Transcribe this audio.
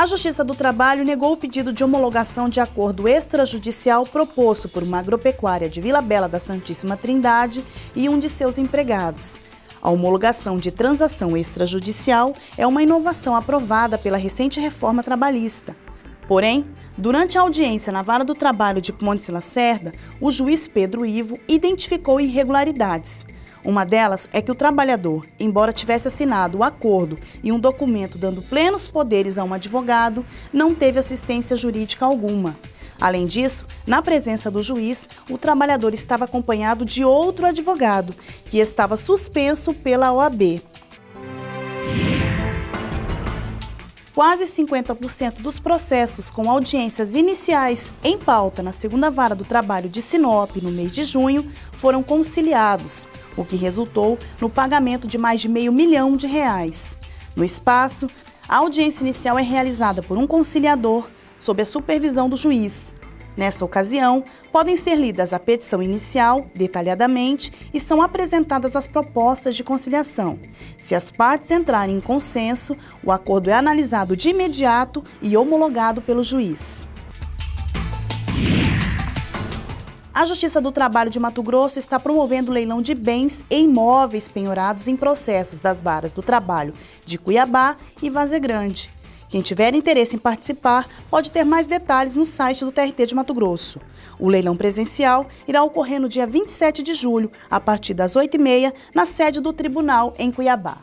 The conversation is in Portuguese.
A Justiça do Trabalho negou o pedido de homologação de acordo extrajudicial proposto por uma agropecuária de Vila Bela da Santíssima Trindade e um de seus empregados. A homologação de transação extrajudicial é uma inovação aprovada pela recente reforma trabalhista. Porém, durante a audiência na Vara do Trabalho de Ponte Lacerda, o juiz Pedro Ivo identificou irregularidades. Uma delas é que o trabalhador, embora tivesse assinado o acordo e um documento dando plenos poderes a um advogado, não teve assistência jurídica alguma. Além disso, na presença do juiz, o trabalhador estava acompanhado de outro advogado, que estava suspenso pela OAB. Quase 50% dos processos com audiências iniciais em pauta na segunda vara do trabalho de Sinop no mês de junho foram conciliados, o que resultou no pagamento de mais de meio milhão de reais. No espaço, a audiência inicial é realizada por um conciliador sob a supervisão do juiz. Nessa ocasião, podem ser lidas a petição inicial, detalhadamente, e são apresentadas as propostas de conciliação. Se as partes entrarem em consenso, o acordo é analisado de imediato e homologado pelo juiz. A Justiça do Trabalho de Mato Grosso está promovendo leilão de bens e imóveis penhorados em processos das varas do trabalho de Cuiabá e Vazegrande. Quem tiver interesse em participar pode ter mais detalhes no site do TRT de Mato Grosso. O leilão presencial irá ocorrer no dia 27 de julho, a partir das 8h30, na sede do tribunal em Cuiabá.